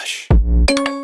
Relaxa.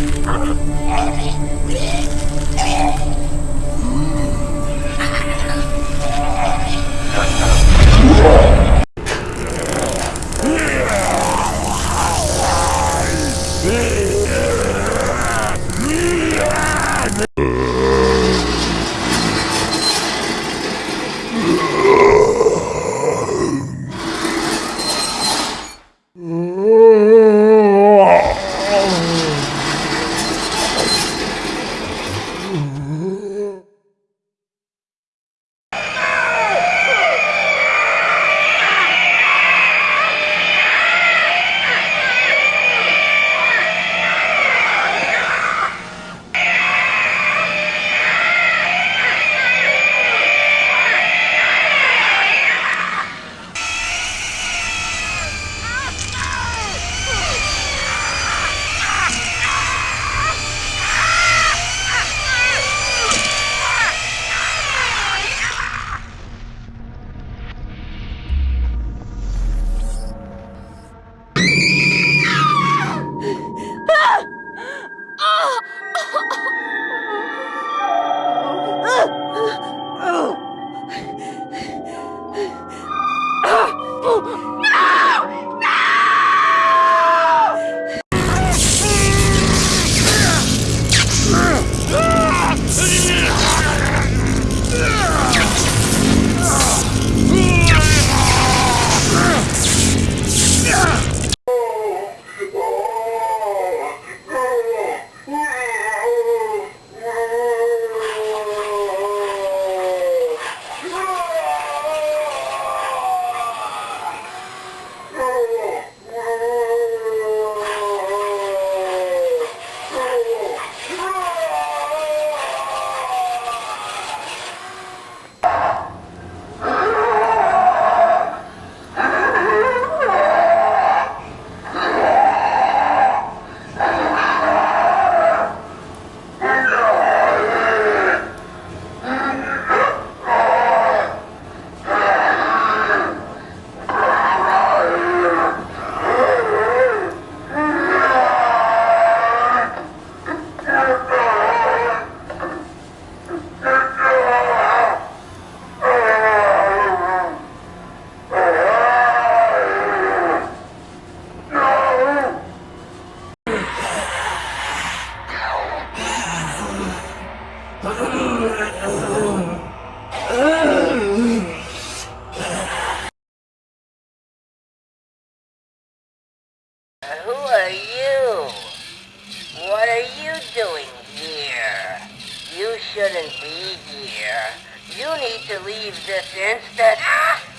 Who Ooh. Are you? What are you doing here? You shouldn't be here. You need to leave this instant. Ah!